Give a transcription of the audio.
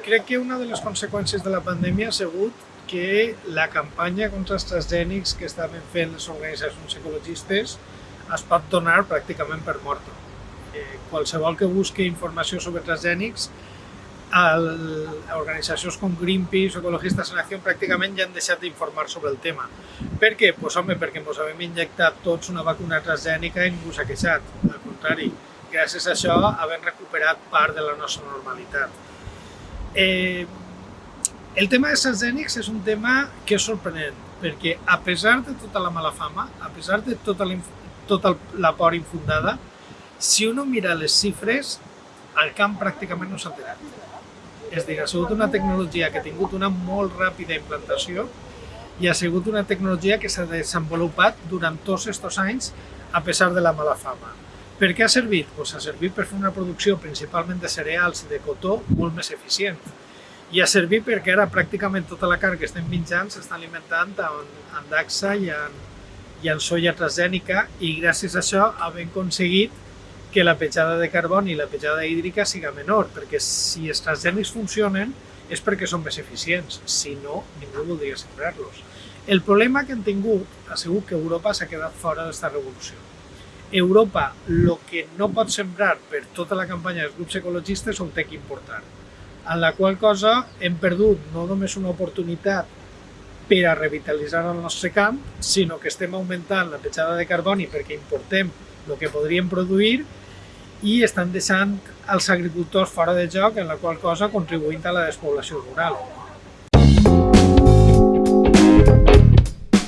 crec que una de les conseqüències de la pandèmia ha sigut que la campanya contra els transgènics que estaven fent les organitzacions ecologistes es pot donar pràcticament per morta. Eh, qualsevol que busqui informació sobre transgènics, el, organitzacions com Greenpeace o Ecologistes en Acció pràcticament ja han deixat d'informar sobre el tema. Per què? Pues, home, perquè ens hem injectat tots una vacuna transgènica i ningú s'ha queixat. Al contrari, gràcies a això havem recuperat part de la nostra normalitat. Eh, el tema de transgènics és un tema que és sorprenent, perquè a pesar de tota la mala fama, a pesar de tota la, tota la por infundada, si uno mira les xifres, el camp pràcticament no s'ha alterat. És dir, ha sigut una tecnologia que ha tingut una molt ràpida implantació i ha sigut una tecnologia que s'ha desenvolupat durant tots aquests anys a pesar de la mala fama. Per què ha servit? Pues ha servit per fer una producció principalment de cereals i de cotó molt més eficient. I ha servit perquè ara pràcticament tota la carn que estem menjant s'està alimentant amb, amb daxa i amb, i amb soia transgènica i gràcies a això hem aconseguit que la petjada de carboni i la petjada hídrica siga menor, perquè si els transgènics funcionen és perquè són més eficients, si no, ningú voldria sembrar-los. El problema que han tingut ha sigut que Europa s'ha quedat fora d'aquesta revolució. Europa el que no pot sembrar per tota la campanya dels grups ecologistes ho té que importar. En la qual cosa hem perdut no només una oportunitat per a revitalitzar el nostre camp, sinó que estem augmentant la petjada de carboni perquè importem el que podríem produir i estan deixant els agricultors fora de joc, en la qual cosa contribuint a la despoblació rural.